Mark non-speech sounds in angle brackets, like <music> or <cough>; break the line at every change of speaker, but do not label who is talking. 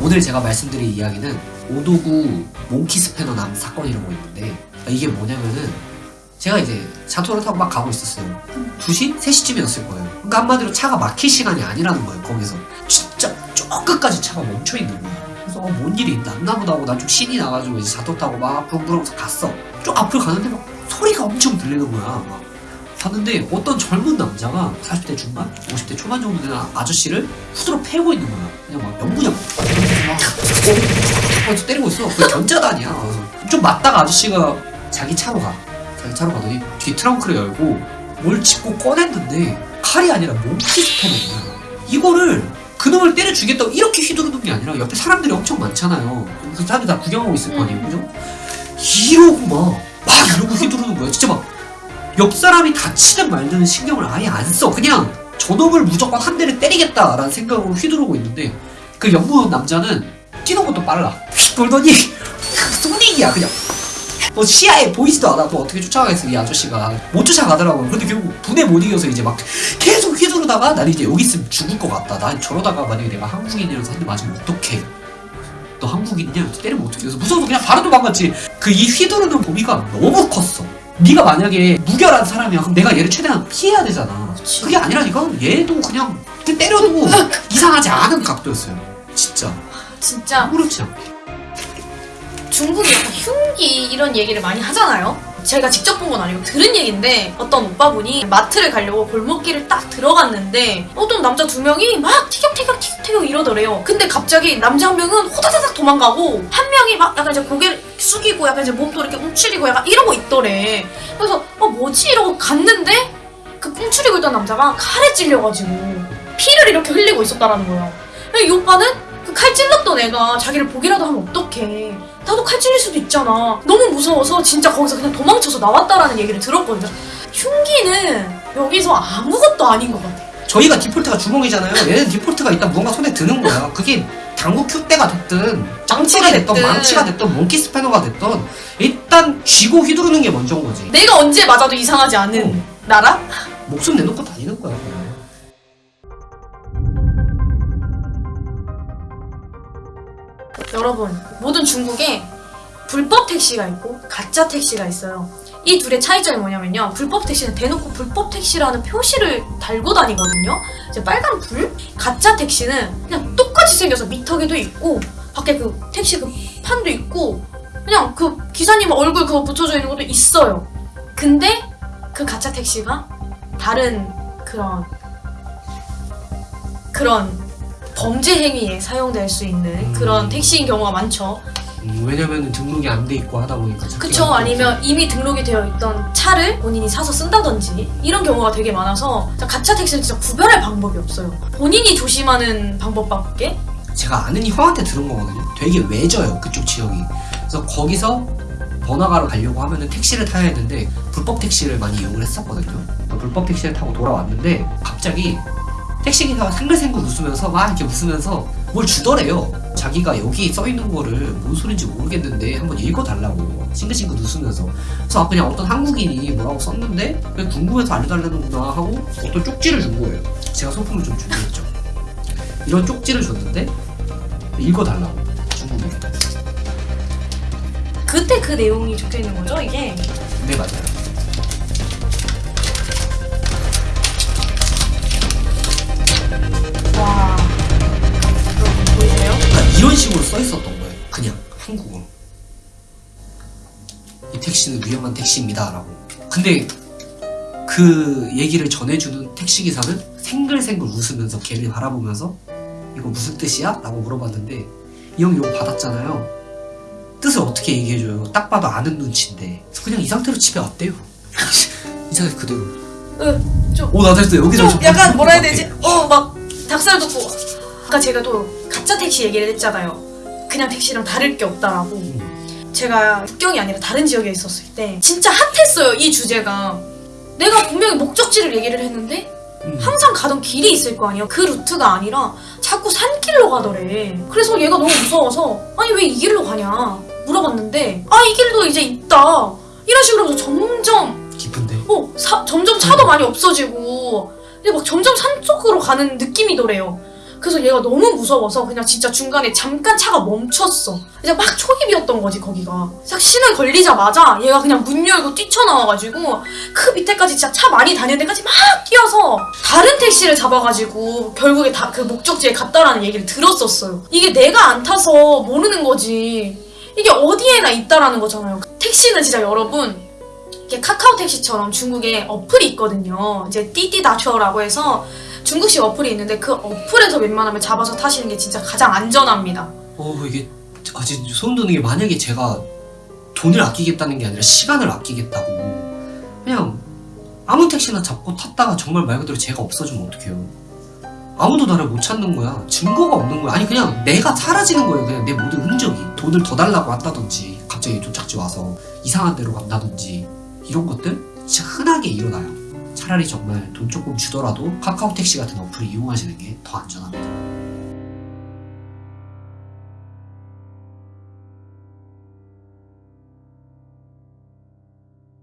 오늘 제가 말씀드릴 이야기는 오도구 몽키 스패너 남 사건이라고 있는데 이게 뭐냐면은 제가 이제 자토를 타고 막 가고 있었어요. 한 2시? 3시쯤이었을 거예요. 그러니까 한마디로 차가 막힐 시간이 아니라는 거예요, 거기서. 진짜 저 끝까지 차가 멈춰 있는 거야. 그래서 어, 뭔 일이 났나 보다 하고 난 좀 신이 나가지고 이제 자토 타고 막 붕붕하면서 갔어. 좀 앞을 가는데 막 소리가 엄청 들리는 거야. 막. 봤는데 어떤 젊은 남자가 40대 중반? 50대 초반 정도 되는 아저씨를 후드로 패고 있는 거야. 그냥 막 연구냥 막 어, 어, 때리고 있어. 그 견자단이야. 좀 맞다가 아저씨가 자기 차로 가. 자기 차로 가더니 뒤 트렁크를 열고 뭘 짚고 꺼냈는데 칼이 아니라 몽키 스패너인 거야. 이거를 그놈을 때려 죽겠다고 이렇게 휘두르는 게 아니라 옆에 사람들이 엄청 많잖아요. 그 사람들 다 구경하고 있을 거 아니에요. 그죠? 이러고 막, 막 이러고 휘두르는 거야. 진짜 막 옆 사람이 다치든 말든 신경을 아예 안 써. 그냥 저놈을 무조건 한 대를 때리겠다라는 생각으로 휘두르고 있는데 그 연구 남자는 뛰는 것도 빨라. 휙 돌더니 소닉이야 그냥. 뭐 시야에 보이지도 않아. 뭐 어떻게 쫓아가겠어 이 아저씨가 못 쫓아가더라고요. 근데 결국 분에 못 이겨서 이제 막 계속 휘두르다가 난 이제 여기 있으면 죽을 것 같다. 난 저러다가 만약에 내가 한국인이라서 한대 맞으면 어떡해. 너 한국인이냐? 때리면 어떡해. 그래서 무서워서 그냥 바로 도망갔지. 그 이 휘두르는 범위가 너무 컸어. 네가 만약에 무결한 사람이야. 그럼 내가 얘를 최대한 피해야 되잖아.
그치.
그게 아니라니까. 얘도 그냥 때려도 <laughs> 이상하지 않은 각도였어요. 진짜.
진짜
아무렇지 않게.
중국이 약간 흉기 이런 얘기를 많이 하잖아요. 제가 직접 본 건 아니고 들은 얘기인데 어떤 오빠분이 마트를 가려고 골목길을 딱 들어갔는데 어떤 남자 두 명이 막 티격태격 티격태격 이러더래요. 근데 갑자기 남자 한 명은 호다다닥 도망가고 한 명이 막 약간 이제 고개를 숙이고 약간 이제 몸도 이렇게 움츠리고 약간 이러고 있더래. 그래서 어 뭐지 이러고 갔는데 그 움츠리고 있던 남자가 칼에 찔려가지고 피를 이렇게 흘리고 있었다라는 거예요. 이 오빠는 그 칼 찔렀던 애가 자기를 보기라도 하면 어떡해. 나도 칼 찔릴 수도 있잖아. 너무 무서워서 진짜 거기서 그냥 도망쳐서 나왔다라는 얘기를 들었거든요. 흉기는 여기서 아무것도 아닌 것 같아.
저희가 디폴트가 주먹이잖아요. <laughs> 얘는 디폴트가 일단 무언가 손에 드는 거야. 그게 당구 큐대가 됐든 짱치가 됐든
됐든.
망치가 됐든 몽키 스패너가 됐든 일단 쥐고 휘두르는 게 먼저인 거지.
내가 언제 맞아도 이상하지 않은 나라?
목숨 내놓고 다니는 거야. 그냥.
여러분, 모든 중국에 불법 택시가 있고 가짜 택시가 있어요. 이 둘의 차이점이 뭐냐면요. 불법 택시는 대놓고 불법 택시라는 표시를 달고 다니거든요. 이제 빨간 불? 가짜 택시는 그냥 똑같이 생겨서 미터기도 있고 밖에 그 택시 그 판도 있고 그냥 그 기사님 얼굴 그거 붙여져 있는 것도 있어요. 근데 그 가짜 택시가 다른 그런 그런 범죄 행위에 사용될 수 있는
음.
그런 택시인 경우가 많죠.
음, 왜냐면 등록이 안 돼 있고 하다 보니까.
그쵸
잡기가
아니면 이미 등록이 되어 있던 차를 본인이 사서 쓴다든지 이런 경우가 되게 많아서 가짜 택시는 진짜 구별할 방법이 없어요. 본인이 조심하는 방법밖에
제가 아는 형한테 들은 거거든요. 되게 외져요 그쪽 지역이. 그래서 거기서 번화가로 가려고 하면은 택시를 타야 했는데 불법 택시를 많이 이용을 했었거든요. 불법 택시를 타고 돌아왔는데 갑자기 택시 기사가 생글생글 웃으면서 막 이렇게 웃으면서 뭘 주더래요. 자기가 여기 써 있는 거를 뭔 소린지 모르겠는데 한번 읽어달라고 싱글싱글 웃으면서 그래서 아, 그냥 어떤 한국인이 뭐라고 썼는데 그냥 궁금해서 알려달라는구나 하고 어떤 쪽지를 준 거예요. 제가 소품을 좀 준비했죠. 이런 쪽지를 줬는데 읽어달라고 중국에.
그때 그 내용이 적혀 있는 거죠 이게
네 맞아요.
와 여러분 보이세요?
그러니까 이런 식으로 써 있었던 거예요. 그냥 한국어로. 이 택시는 위험한 택시입니다라고. 근데 그 얘기를 전해주는 택시 기사는 생글생글 웃으면서 걔를 바라보면서 이거 무슨 뜻이야? 라고 물어봤는데 이 형이 이거 받았잖아요. 뜻을 어떻게 얘기해줘요? 딱 봐도 아는 눈치인데 그냥 이 상태로 집에 왔대요. <laughs> 이 상태 그대로. 좀오나 됐어 여기서
좀 약간 뭐라 해야 되지? 어막 닭살 돋고. 아까 제가 또 가짜 택시 얘기를 했잖아요. 그냥 택시랑 다를 게 없다라고. 제가 북경이 아니라 다른 지역에 있었을 때 진짜 핫했어요 이 주제가. 내가 분명히 목적지를 얘기를 했는데
음.
항상 가던 길이 있을 거 아니에요. 그 루트가 아니라 자꾸 산길로 가더래. 그래서 얘가 너무 무서워서 아니 왜 이 길로 가냐 물어봤는데 아 이 길도 이제 있다. 이런 식으로 해서 점점
깊은데.
어, 사- 점점 차도 많이 없어지고 근데 막 점점 산 쪽으로 가는 느낌이더래요. 그래서 얘가 너무 무서워서 그냥 진짜 중간에 잠깐 차가 멈췄어. 이제 막 초입이었던 거지 거기가. 딱 신을 걸리자마자 얘가 그냥 문 열고 뛰쳐나와가지고 그 밑에까지 진짜 차 많이 다니는 데까지 막 뛰어서 다른 택시를 잡아가지고 결국에 다 그 목적지에 갔다라는 얘기를 들었었어요. 이게 내가 안 타서 모르는 거지. 이게 어디에나 있다라는 거잖아요. 택시는 진짜 여러분 이게 카카오 택시처럼 중국에 어플이 있거든요. 이제 띠띠다쇼라고 해서 중국식 어플이 있는데 그 어플에서 웬만하면 잡아서 타시는 게 진짜 가장 안전합니다.
어 이게 아 진짜 소름 돋는 게 만약에 제가 돈을 아끼겠다는 게 아니라 시간을 아끼겠다고 그냥 아무 택시나 잡고 탔다가 정말 말 그대로 제가 없어지면 어떡해요? 아무도 나를 못 찾는 거야. 증거가 없는 거야. 아니 그냥 내가 사라지는 거예요. 그냥 내 모든 흔적이. 돈을 더 달라고 한다든지 갑자기 도착지 와서 이상한 데로 간다든지 이런 것들 진짜 흔하게 일어나요. 차라리 정말 돈 조금 주더라도 카카오 택시 같은 어플을 이용하시는 게 더 안전합니다